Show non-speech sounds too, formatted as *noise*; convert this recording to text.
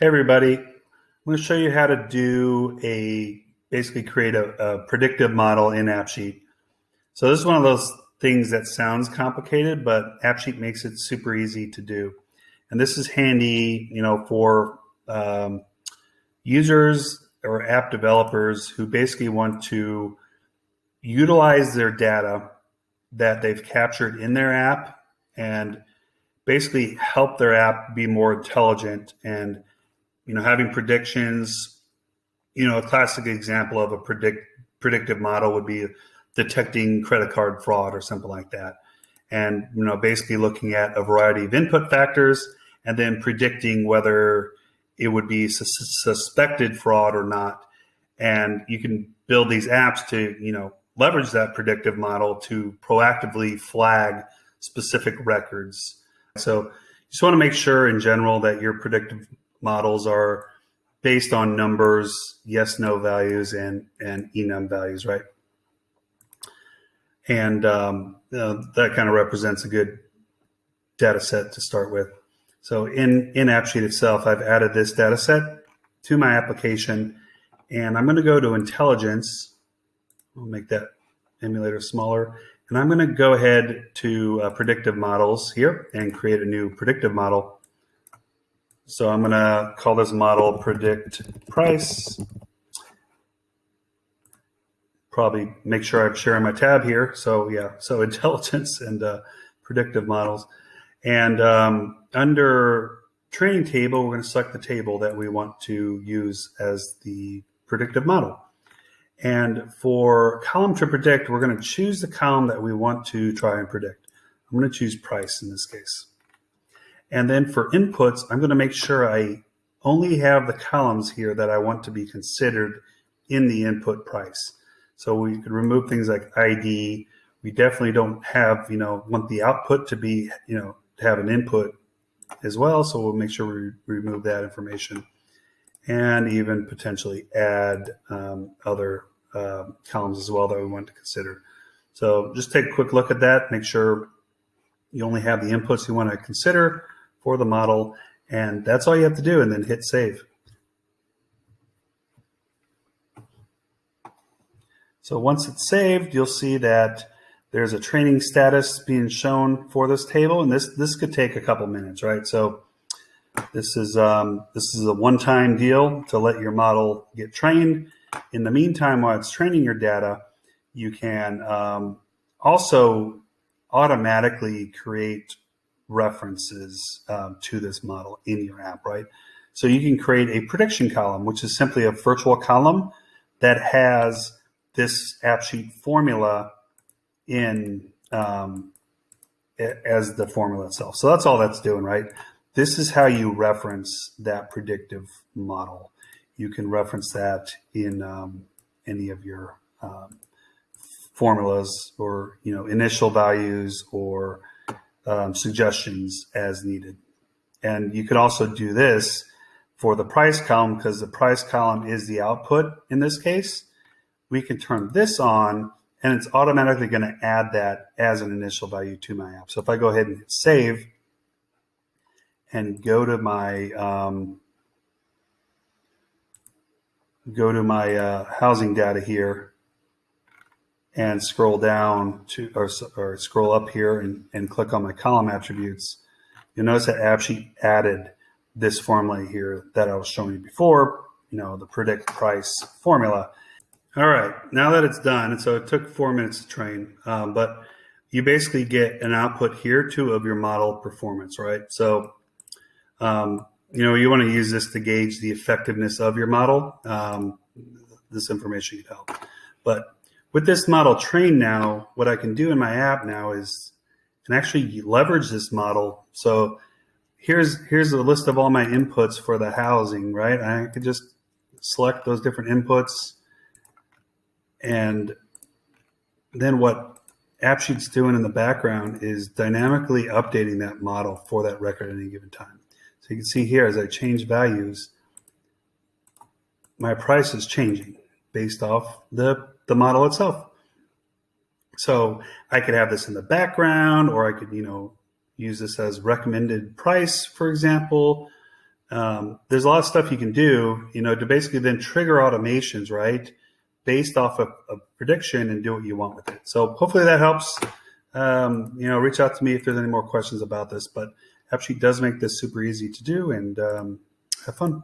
Hey everybody, I'm going to show you how to do a basically create a, a, predictive model in AppSheet. So this is one of those things that sounds complicated, but AppSheet makes it super easy to do. And this is handy, you know, for um, users or app developers who basically want to utilize their data that they've captured in their app and basically help their app be more intelligent and you know, having predictions, you know, a classic example of a predict predictive model would be detecting credit card fraud or something like that. And, you know, basically looking at a variety of input factors and then predicting whether it would be su suspected fraud or not. And you can build these apps to, you know, leverage that predictive model to proactively flag specific records. So you just want to make sure in general that your predictive models are based on numbers, yes, no values, and and enum values, right? And um, that kind of represents a good data set to start with. So in, in AppSheet itself, I've added this data set to my application, and I'm going to go to intelligence. I'll make that emulator smaller. And I'm going to go ahead to uh, predictive models here and create a new predictive model. So I'm going to call this model predict price. Probably make sure I'm sharing my tab here. So yeah, so *laughs* intelligence and uh, predictive models. And um, under training table, we're going to select the table that we want to use as the predictive model. And for column to predict, we're going to choose the column that we want to try and predict. I'm going to choose price in this case. And then for inputs, I'm going to make sure I only have the columns here that I want to be considered in the input price. So we could remove things like ID. We definitely don't have, you know, want the output to be, you know, have an input as well. So we'll make sure we remove that information and even potentially add um, other uh, columns as well that we want to consider. So just take a quick look at that. Make sure you only have the inputs you want to consider for the model. And that's all you have to do and then hit save. So once it's saved, you'll see that there's a training status being shown for this table. And this, this could take a couple minutes, right? So this is, um, this is a one-time deal to let your model get trained. In the meantime, while it's training your data, you can um, also automatically create references um, to this model in your app, right? So you can create a prediction column, which is simply a virtual column that has this AppSheet formula in um, as the formula itself. So that's all that's doing, right? This is how you reference that predictive model. You can reference that in um, any of your um, formulas or, you know, initial values or um, suggestions as needed. And you could also do this for the price column because the price column is the output in this case. We can turn this on and it's automatically going to add that as an initial value to my app. So if I go ahead and hit save and go to my um, go to my uh, housing data here, and scroll down to or, or scroll up here and, and click on my column attributes, you'll notice that AppSheet added this formula here that I was showing you before, you know, the predict price formula. All right, now that it's done, and so it took four minutes to train, um, but you basically get an output here too of your model performance, right? So, um, you know, you want to use this to gauge the effectiveness of your model. Um, this information could help, but with this model trained now, what I can do in my app now is can actually leverage this model. So here's here's a list of all my inputs for the housing, right? I could just select those different inputs and then what AppSheet's doing in the background is dynamically updating that model for that record at any given time. So you can see here as I change values, my price is changing based off the the model itself. So I could have this in the background, or I could, you know, use this as recommended price, for example. um, there's a lot of stuff you can do, you know, to basically then trigger automations, right, based off of a prediction and do what you want with it. So hopefully that helps. Um, you know, reach out to me if there's any more questions about this. But AppSheet does make this super easy to do, and um, have fun.